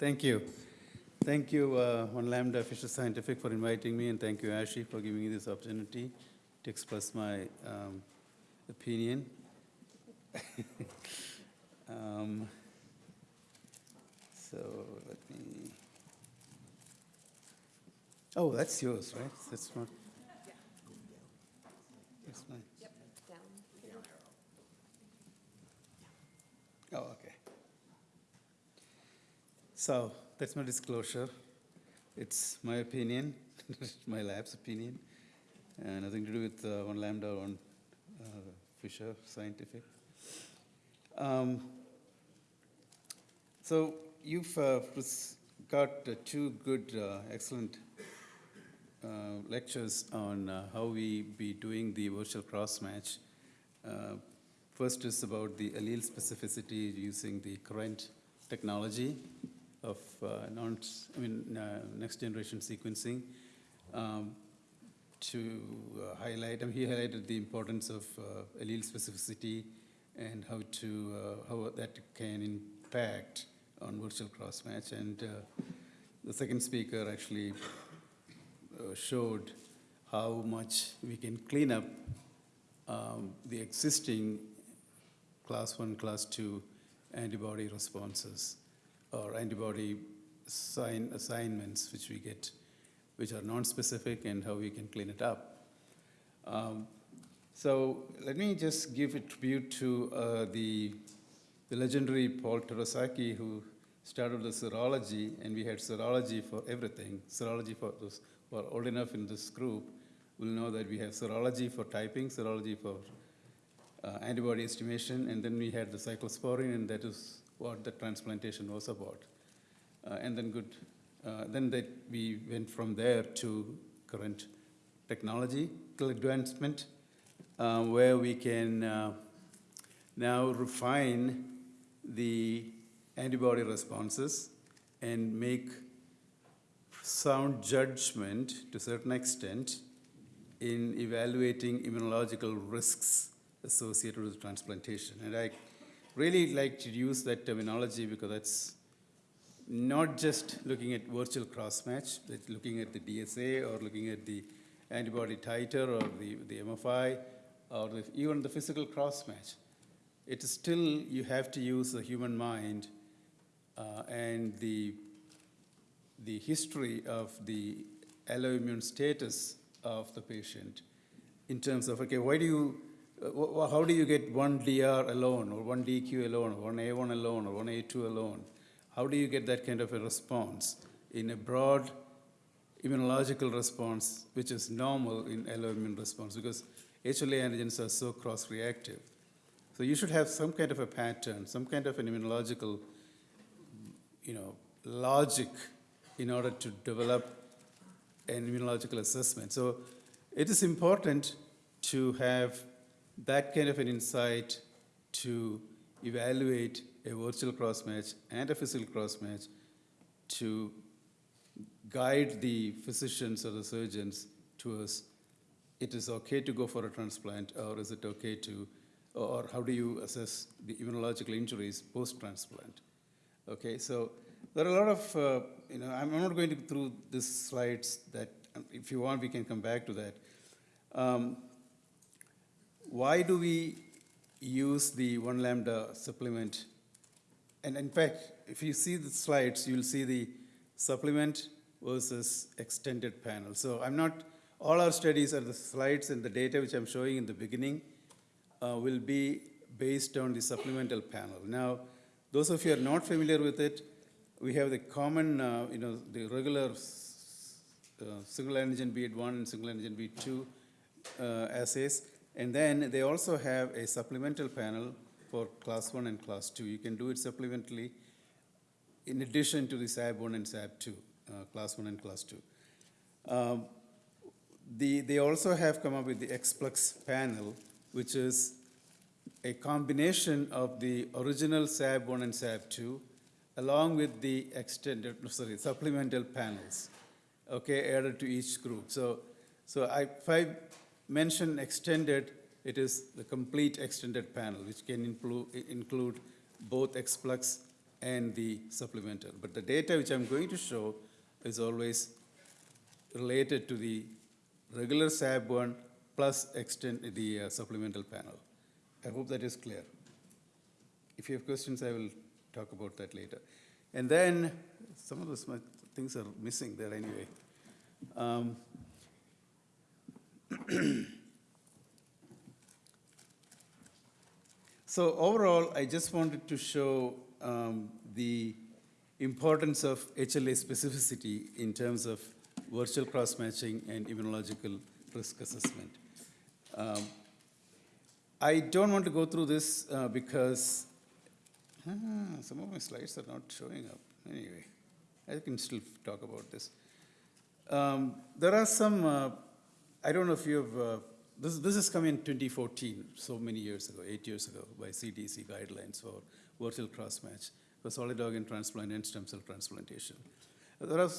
Thank you. Thank you, uh, One Lambda Fisher Scientific, for inviting me, and thank you, Ashi, for giving me this opportunity to express my um, opinion. um, so let me. Oh, that's yours, right? That's not. That's mine. Oh, okay. So that's my disclosure. It's my opinion, my lab's opinion, and nothing to do with uh, one lambda or one uh, Fisher Scientific. Um, so you've uh, got uh, two good, uh, excellent uh, lectures on uh, how we be doing the virtual cross match. Uh, First is about the allele specificity using the current technology of uh, non, I mean, uh, next generation sequencing. Um, to uh, highlight, I mean, he highlighted the importance of allele specificity and how to how that can impact on virtual cross match. And the second speaker actually showed how much we can clean up um, the existing class one, class two antibody responses or antibody sign assignments which we get, which are non-specific and how we can clean it up. Um, so let me just give a tribute to uh, the, the legendary Paul Terasaki who started the serology and we had serology for everything. Serology for those who are old enough in this group will know that we have serology for typing, serology for uh, antibody estimation, and then we had the cyclosporine, and that is what the transplantation was about. Uh, and then good, uh, then that we went from there to current technology advancement, uh, where we can uh, now refine the antibody responses and make sound judgment to a certain extent in evaluating immunological risks associated with transplantation. And I really like to use that terminology because that's not just looking at virtual cross-match, but looking at the DSA or looking at the antibody titer or the, the MFI or the, even the physical cross-match. It is still, you have to use the human mind uh, and the, the history of the alloimmune status of the patient in terms of, okay, why do you how do you get one DR alone, or one DQ alone, or one A1 alone, or one A2 alone? How do you get that kind of a response in a broad immunological response, which is normal in alloimmune response? Because HLA antigens are so cross-reactive. So you should have some kind of a pattern, some kind of an immunological, you know, logic in order to develop an immunological assessment. So it is important to have that kind of an insight to evaluate a virtual cross match and a physical cross match to guide the physicians or the surgeons to us it is okay to go for a transplant or is it okay to or how do you assess the immunological injuries post transplant okay so there are a lot of uh, you know i'm not going to through these slides that if you want we can come back to that. Um, why do we use the one lambda supplement? And in fact, if you see the slides, you'll see the supplement versus extended panel. So I'm not, all our studies are the slides and the data which I'm showing in the beginning uh, will be based on the supplemental panel. Now, those of you are not familiar with it, we have the common, uh, you know, the regular uh, single antigen bead1 and single antigen bead2 uh, assays. And then they also have a supplemental panel for class 1 and class 2. You can do it supplementally in addition to the SAB1 and SAB2, uh, class 1 and class 2. Um, the, they also have come up with the ExPlex panel, which is a combination of the original SAB1 and SAB2 along with the extended, sorry, supplemental panels, okay, added to each group. So, so I, if I mention extended, it is the complete extended panel, which can include, both ExPlex and the supplemental. But the data which I'm going to show is always related to the regular SAB one plus extend the uh, supplemental panel. I hope that is clear. If you have questions, I will talk about that later. And then, some of those things are missing there anyway. Um, So overall, I just wanted to show um, the importance of HLA specificity in terms of virtual cross-matching and immunological risk assessment. Um, I don't want to go through this uh, because ah, some of my slides are not showing up. Anyway, I can still talk about this. Um, there are some, uh, I don't know if you've, uh, this, this has come in 2014, so many years ago, eight years ago, by CDC guidelines for virtual cross-match for solid organ transplant and stem cell transplantation. There are,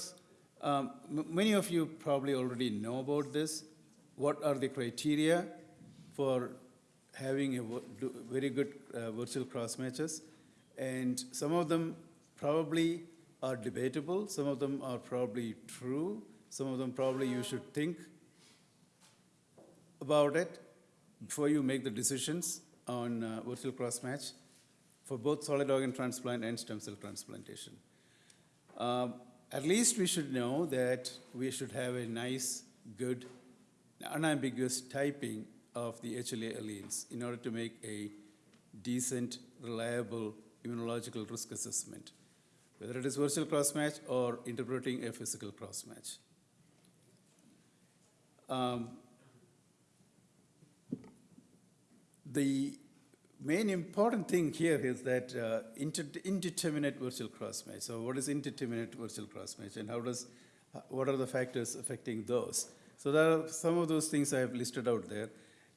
um, many of you probably already know about this. What are the criteria for having a very good uh, virtual cross matches? And some of them probably are debatable, some of them are probably true, some of them probably you should think about it before you make the decisions on uh, virtual cross match for both solid organ transplant and stem cell transplantation. Um, at least we should know that we should have a nice, good, unambiguous typing of the HLA alleles in order to make a decent, reliable immunological risk assessment, whether it is virtual cross match or interpreting a physical cross match. Um, the main important thing here is that uh, indeterminate virtual cross match. So, what is indeterminate virtual cross match, and how does what are the factors affecting those? So, there are some of those things I have listed out there.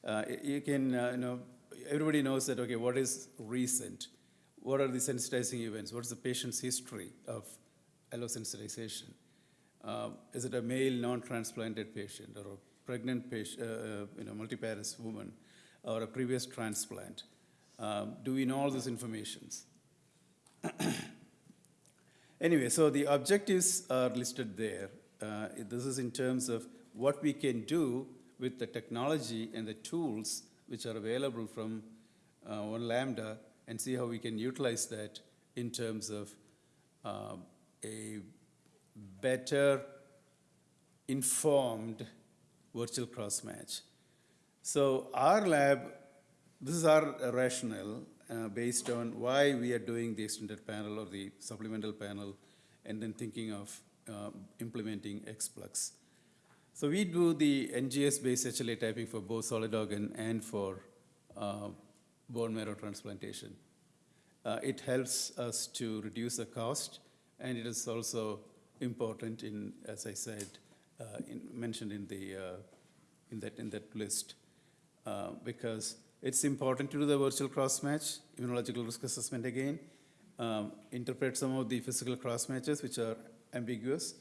Uh, you can, uh, you know, everybody knows that. Okay, what is recent? What are the sensitizing events? What is the patient's history of allosensitization? Uh, is it a male non-transplanted patient or a pregnant patient, uh, you know, multiparous woman, or a previous transplant? Um, do we know all these informations? anyway, so the objectives are listed there. Uh, this is in terms of what we can do with the technology and the tools which are available from uh, one Lambda and see how we can utilize that in terms of uh, a better informed virtual cross match. So our lab, this is our rationale uh, based on why we are doing the extended panel or the supplemental panel and then thinking of uh, implementing ExPlex. So we do the NGS-based HLA typing for both solid organ and for uh, bone marrow transplantation. Uh, it helps us to reduce the cost, and it is also important in, as I said, uh, in, mentioned in the uh, in that in that list, uh, because it's important to do the virtual cross match, immunological risk assessment again, um, interpret some of the physical cross matches which are ambiguous.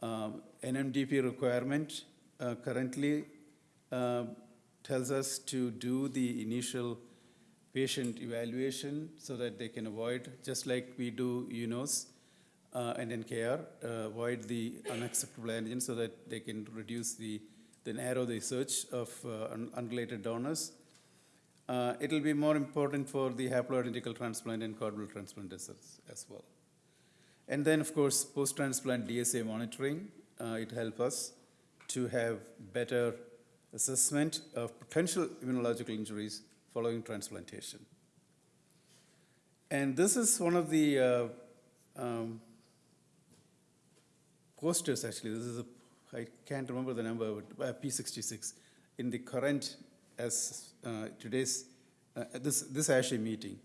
Um, NMDP requirement uh, currently uh, tells us to do the initial patient evaluation so that they can avoid, just like we do UNOS uh, and NKR, uh, avoid the unacceptable antigen so that they can reduce the, then narrow the search of uh, un- unrelated donors. Uh, it'll be more important for the haploidentical transplant and blood transplant as, as well. And then, of course, post-transplant DSA monitoring, uh, it helps us to have better assessment of potential immunological injuries following transplantation. And this is one of the uh, um, posters, actually. This is a, I can't remember the number, but uh, P66 in the current, as uh, today's, uh, this, this ASHI meeting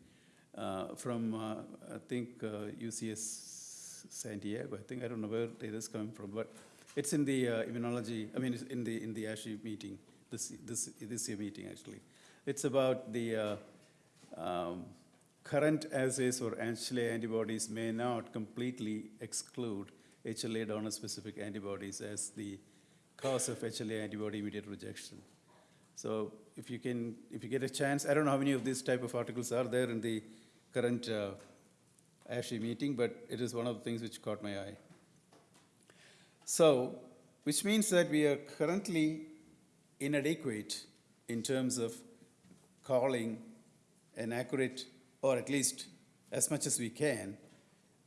uh, from, uh, I think, uh, UCS San Diego. I think, I don't know where it is coming from, but it's in the uh, immunology, I mean, in the, in the ASHI meeting, this, this, this year meeting, actually. It's about the uh, um, current assays or HLA antibodies may not completely exclude HLA donor-specific antibodies as the cause of HLA antibody-mediated rejection. So if you can, if you get a chance, I don't know how many of these type of articles are there in the current uh, ASHI meeting, but it is one of the things which caught my eye. So, which means that we are currently inadequate in terms of calling an accurate, or at least as much as we can,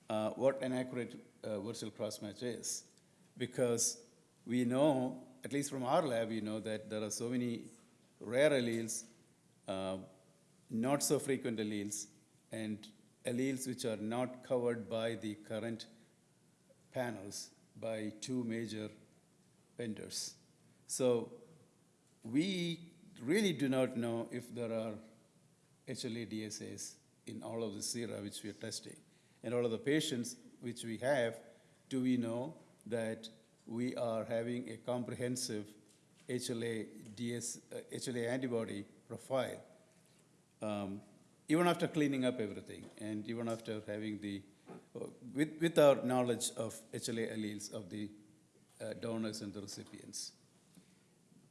uh, what an accurate uh, virtual cross match is. Because we know, at least from our lab, we know that there are so many rare alleles, uh, not so frequent alleles, and alleles which are not covered by the current panels by two major vendors. So we really do not know if there are HLA DSAs in all of the sera which we are testing. And all of the patients which we have, do we know that we are having a comprehensive HLA, DS, uh, HLA antibody profile, um, even after cleaning up everything, and even after having the, uh, with, with our knowledge of HLA alleles of the uh, donors and the recipients.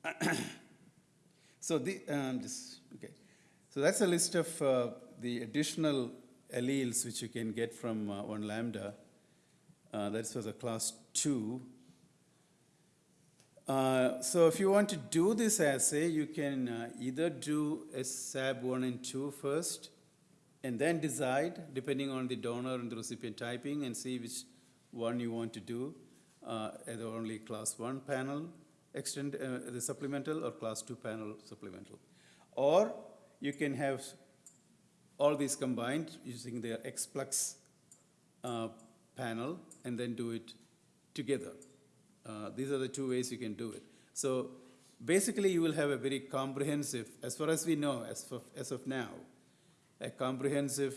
So the, um, okay. So that's a list of uh, the additional alleles which you can get from uh, one lambda. Uh, that's for the class two. Uh, so if you want to do this assay, you can uh, either do a SAB 1 and 2 first, and then decide, depending on the donor and the recipient typing, and see which one you want to do, uh, either only class 1 panel extend uh, the supplemental or class 2 panel supplemental. Or you can have all these combined using their ExPlex uh, panel and then do it together. Uh, these are the two ways you can do it. So basically you will have a very comprehensive, as far as we know, as, for, as of now, a comprehensive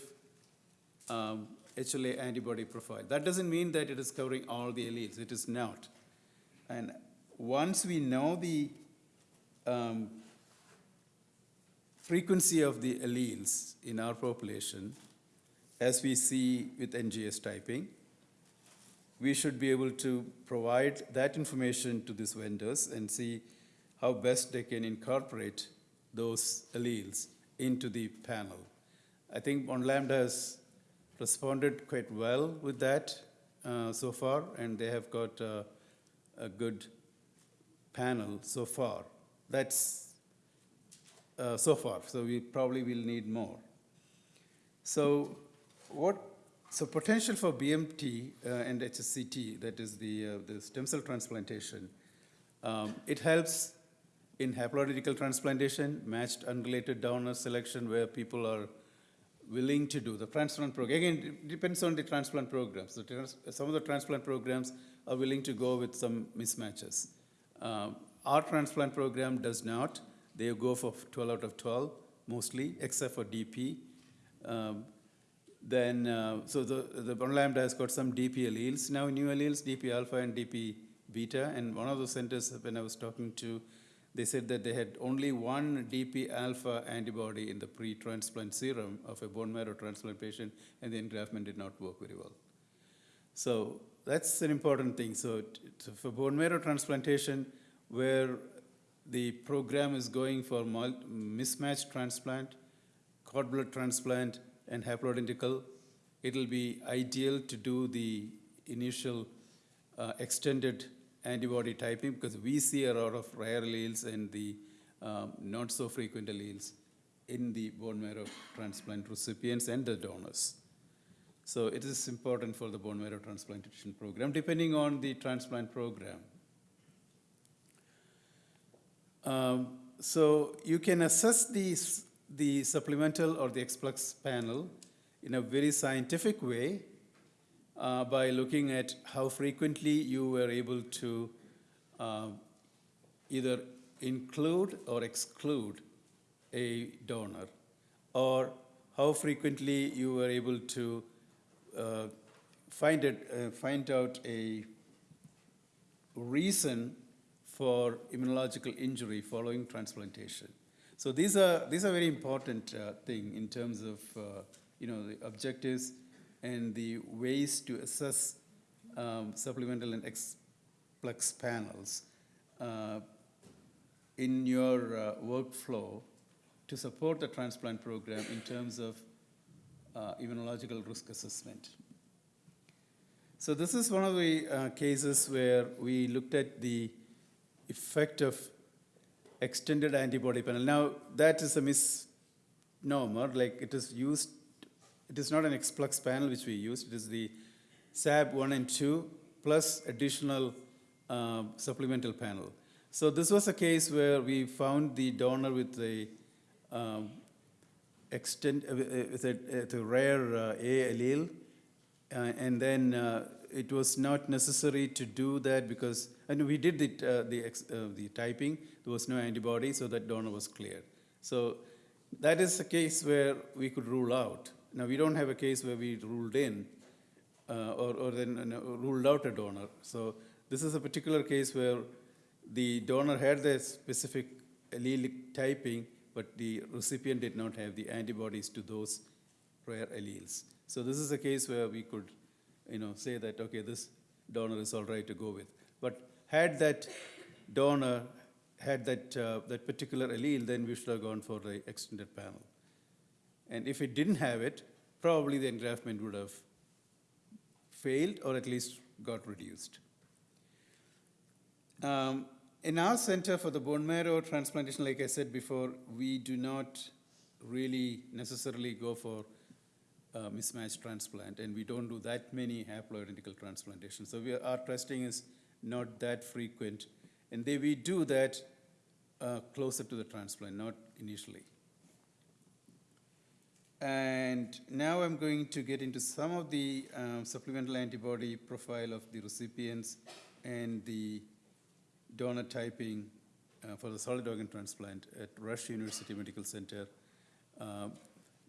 um, HLA antibody profile. That doesn't mean that it is covering all the alleles. It is not. And once we know the um, frequency of the alleles in our population, as we see with NGS typing, we should be able to provide that information to these vendors and see how best they can incorporate those alleles into the panel. I think One Lambda has responded quite well with that uh, so far, and they have got uh, a good panel so far. That's uh, so far, so we probably will need more. So what, so potential for BMT uh, and HSCT, that is the, uh, the stem cell transplantation, um, it helps in haploidentical transplantation, matched unrelated donor selection where people are willing to do the transplant program. Again, it depends on the transplant programs. Trans some of the transplant programs are willing to go with some mismatches. Um, our transplant program does not. They go for 12 out of 12 mostly, except for DP. Um, then, uh, so the, the One Lambda has got some DP alleles, now new alleles, DP alpha and DP beta. And one of the centers, when I was talking to, they said that they had only one DP alpha antibody in the pre-transplant serum of a bone marrow transplant patient, and the engraftment did not work very well. So that's an important thing. So, so for bone marrow transplantation, where the program is going for mismatched transplant, cord blood transplant, and haploidentical, it'll be ideal to do the initial uh, extended antibody typing because we see a lot of rare alleles and the um, not so frequent alleles in the bone marrow transplant recipients and the donors. So it is important for the bone marrow transplantation program, depending on the transplant program. Um, so you can assess the, the supplemental or the ExPlex panel in a very scientific way uh, by looking at how frequently you were able to uh, either include or exclude a donor, or how frequently you were able to uh, find it, uh, find out a reason for immunological injury following transplantation. So these are these are very important uh, thing in terms of uh, you know the objectives and the ways to assess um, supplemental and ExPlex panels uh, in your uh, workflow to support the transplant program in terms of uh, immunological risk assessment. So this is one of the uh, cases where we looked at the effect of extended antibody panel. Now, that is a misnomer, like it is used, it is not an ExPlex panel which we use, it is the SAB 1 and 2 plus additional uh, supplemental panel. So this was a case where we found the donor with a um, extend, uh, with a, with a rare uh, A allele, uh, and then uh, it was not necessary to do that because, and we did the, uh, the, uh, the typing, there was no antibody, so that donor was clear. So that is a case where we could rule out. Now, we don't have a case where we ruled in uh, or, or then uh, ruled out a donor. So this is a particular case where the donor had the specific allelic typing, but the recipient did not have the antibodies to those rare alleles. So this is a case where we could, you know, say that, okay, this donor is all right to go with. But had that donor had that, uh, that particular allele, then we should have gone for the extended panel. And if it didn't have it, probably the engraftment would have failed or at least got reduced. Um, in our center for the bone marrow transplantation, like I said before, we do not really necessarily go for uh, mismatch transplant, and we don't do that many haploidentical transplantations. So we are, our testing is not that frequent, and they, we do that uh, closer to the transplant, not initially. And now I'm going to get into some of the um, supplemental antibody profile of the recipients and the donor typing uh, for the solid organ transplant at Rush University Medical Center. Uh,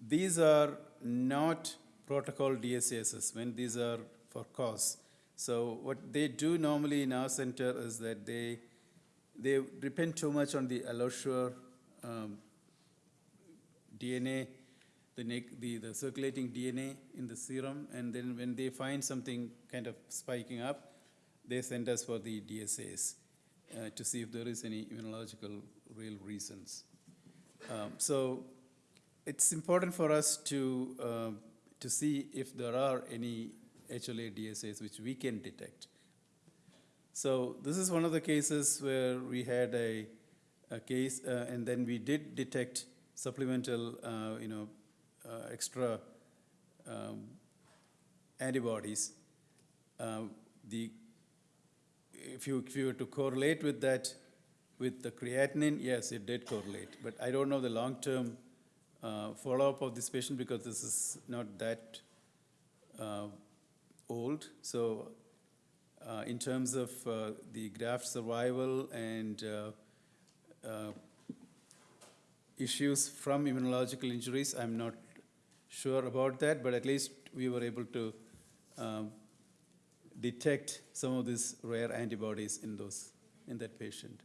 these are not protocol DSA assessment, these are for cause. So what they do normally in our center is that they, they depend too much on the AlloSure um, DNA, the, the, the circulating DNA in the serum, and then when they find something kind of spiking up, they send us for the DSAs uh, to see if there is any immunological real reasons. Um, so it's important for us to, uh, to see if there are any HLA DSAs which we can detect. So this is one of the cases where we had a, a case, uh, and then we did detect supplemental, uh, you know, uh, extra um, antibodies. Uh, the if you, if you were to correlate with that, with the creatinine, yes, it did correlate. But I don't know the long-term uh, follow-up of this patient because this is not that uh, old. So uh, in terms of uh, the graft survival and uh, uh, issues from immunological injuries, I'm not sure about that, but at least we were able to um, detect some of these rare antibodies in those in that patient.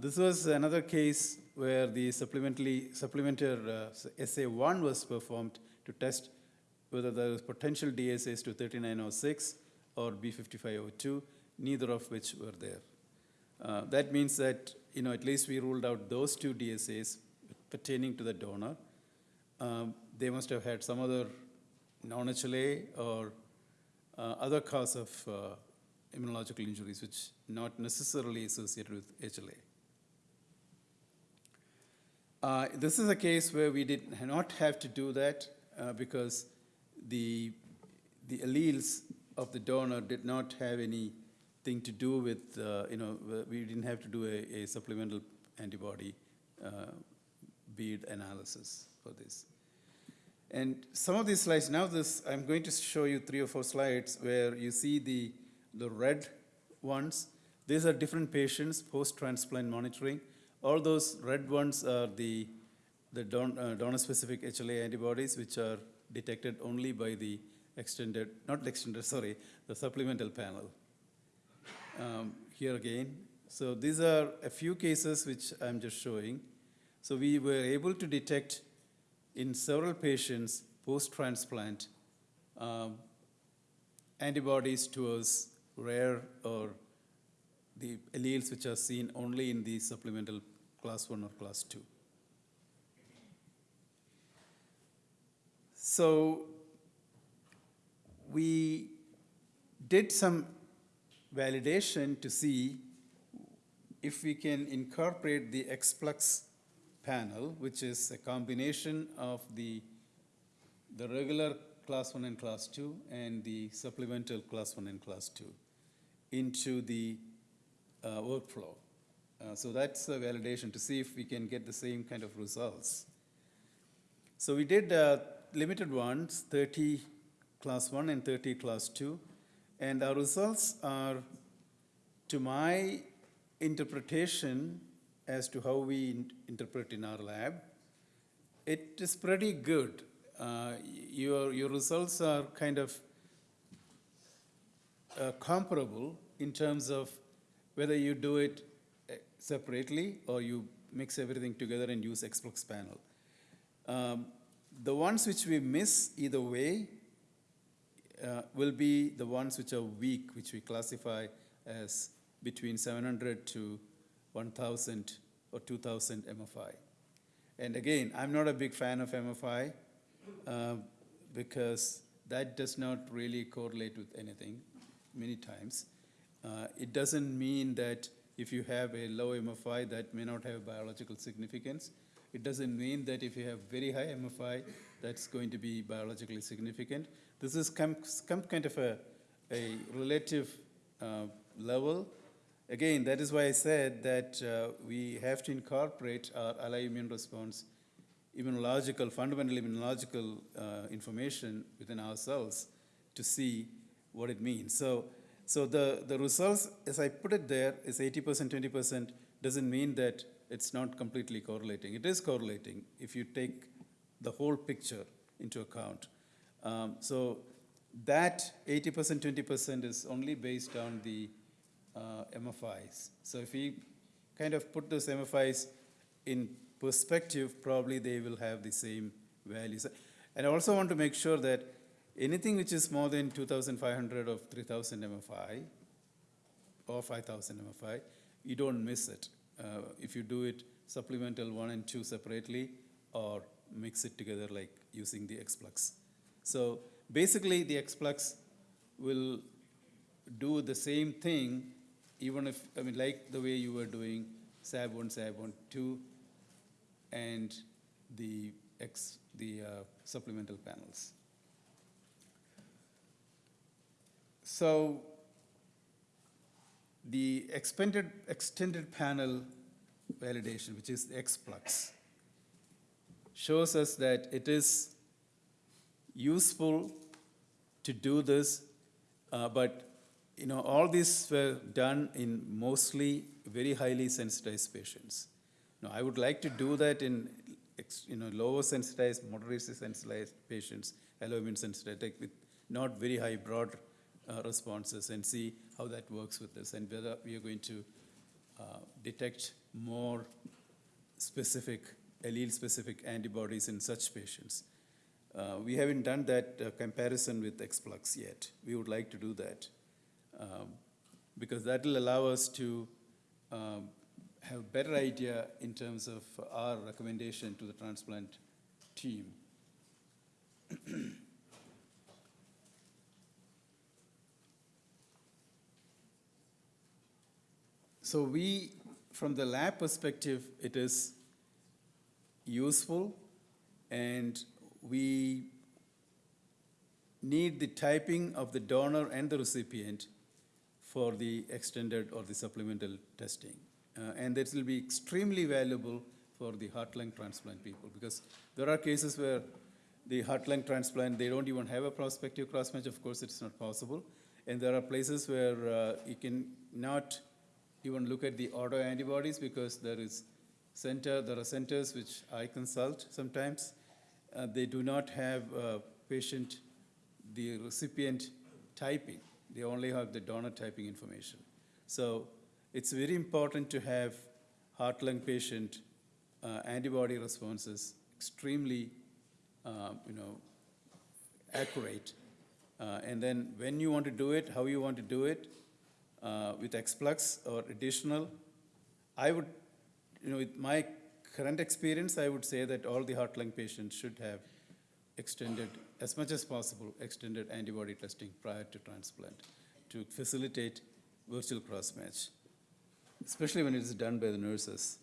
This was another case where the supplementary supplementer uh, SA1 was performed to test whether there was potential DSAs to 3906 or B5502, neither of which were there. Uh, that means that you know at least we ruled out those two DSAs pertaining to the donor. Um, they must have had some other non-HLA or uh, other cause of uh, immunological injuries, which not necessarily associated with HLA. Uh, this is a case where we did not have to do that uh, because the, the alleles of the donor did not have anything to do with, uh, you know, we didn't have to do a, a supplemental antibody uh, bead analysis for this. And some of these slides, now this, I'm going to show you three or four slides where you see the, the red ones. These are different patients, post-transplant monitoring. All those red ones are the, the don, uh, donor-specific HLA antibodies, which are detected only by the extended, not extended, sorry, the supplemental panel. Um, here again, so these are a few cases which I'm just showing. So we were able to detect in several patients post-transplant um, antibodies towards rare or the alleles which are seen only in the supplemental class 1 or class 2. So we did some validation to see if we can incorporate the ExPlex panel, which is a combination of the, the regular class one and class two and the supplemental class one and class two into the uh, workflow. Uh, so that's a validation to see if we can get the same kind of results. So we did uh, limited ones, 30 class 1 and 30 class 2, and our results are, to my interpretation as to how we in- interpret in our lab, it is pretty good. Uh, Your, your results are kind of uh, comparable in terms of whether you do it uh, separately or you mix everything together and use ExPlex panel. Um, The ones which we miss either way uh, will be the ones which are weak, which we classify as between 700 to 1,000 or 2,000 MFI. And again, I'm not a big fan of MFI uh, because that does not really correlate with anything many times. Uh, It doesn't mean that if you have a low MFI, that may not have biological significance. It doesn't mean that if you have very high MFI, that's going to be biologically significant. This is come, kind of a, a relative uh, level. Again, that is why I said that uh, we have to incorporate our alloimmune response, immunological, fundamental immunological uh, information within ourselves to see what it means. So, so the, the results, as I put it there, is 80%, 20%, doesn't mean that it's not completely correlating. It is correlating if you take the whole picture into account. Um, so that 80%, 20% is only based on the uh, MFIs. So if we kind of put those MFIs in perspective, probably they will have the same values. And I also want to make sure that anything which is more than 2,500 or 3,000 MFI or 5,000 MFI, you don't miss it. Uh, if you do it supplemental one and two separately or mix it together like using the ExPlex. So basically, the ExPlex will do the same thing, even if, I mean, like the way you were doing SAB one, SAB one, two, and the X, the uh, supplemental panels. So the expanded, extended panel validation, which is ExPlex, shows us that it is useful to do this, uh, but you know, all these were done in mostly very highly sensitized patients. Now, I would like to do that in you know, lower sensitized, moderately sensitized patients, alloimmune sensitized, with not very high broad uh, responses, and see how that works with this, and whether we are going to uh, detect more specific, allele-specific antibodies in such patients. Uh, we haven't done that uh, comparison with ExPlex yet. We would like to do that um, because that will allow us to um, have a better idea in terms of our recommendation to the transplant team. So we, from the lab perspective, it is useful and we need the typing of the donor and the recipient for the extended or the supplemental testing. Uh, and this will be extremely valuable for the heart lung transplant people because there are cases where the heart lung transplant, they don't even have a prospective cross match. Of course, it's not possible. And there are places where uh, you can not even look at the autoantibodies because there is center, there are centers which I consult sometimes. Uh, they do not have uh, patient, the recipient typing. They only have the donor typing information. So it's very important to have heart lung patient uh, antibody responses extremely, uh, you know, accurate. Uh, and then when you want to do it, how you want to do it, uh, with ExPlex or additional, I would, you know, with my current experience, I would say that all the heart lung patients should have extended as much as possible, extended antibody testing prior to transplant to facilitate virtual cross-match, especially when it is done by the nurses.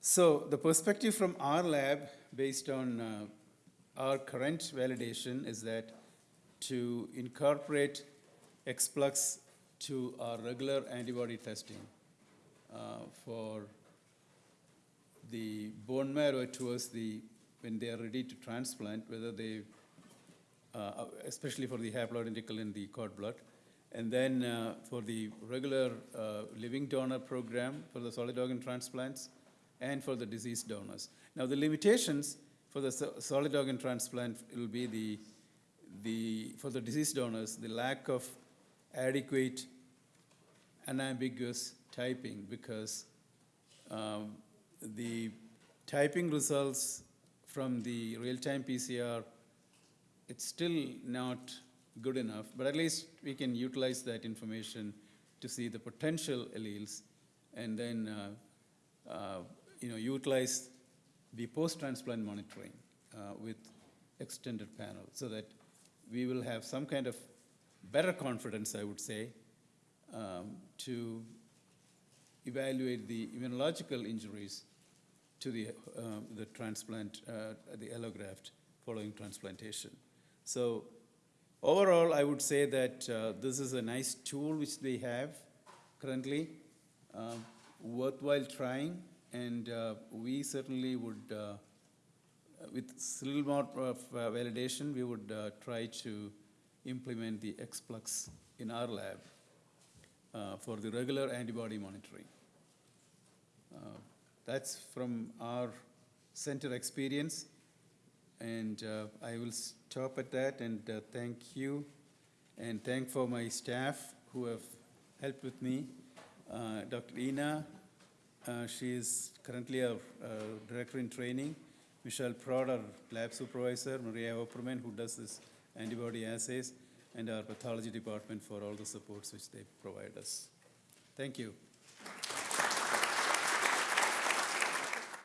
So the perspective from our lab, based on uh, our current validation, is that to incorporate ExPlex to our regular antibody testing uh, for the bone marrow towards the, when they are ready to transplant, whether they, uh, especially for the haploidentical in the cord blood, and then uh, for the regular uh, living donor program for the solid organ transplants, and for the deceased donors. Now, the limitations for the so- solid organ transplant will be the, the, for the deceased donors, the lack of adequate unambiguous typing because um, the typing results from the real-time PCR, it's still not good enough, but at least we can utilize that information to see the potential alleles and then, uh, uh, you know, utilize the post-transplant monitoring uh, with extended panel so that we will have some kind of better confidence, I would say, um, to evaluate the immunological injuries to the, um, the transplant, uh, the allograft following transplantation. So overall, I would say that uh, this is a nice tool which they have currently, um, worthwhile trying, and uh, we certainly would, uh, with a little more of uh, validation, we would try to implement the ExPlex in our lab uh, for the regular antibody monitoring. Uh, That's from our center experience, and uh, I will stop at that and uh, thank you, and thank for my staff who have helped with me. Uh, Dr. Ina, uh, she is currently our director in training. Michelle Prod, our lab supervisor, Maria Opperman, who does this antibody assays, and our pathology department for all the supports which they provide us. Thank you.